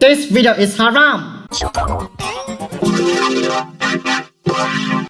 This video is haram.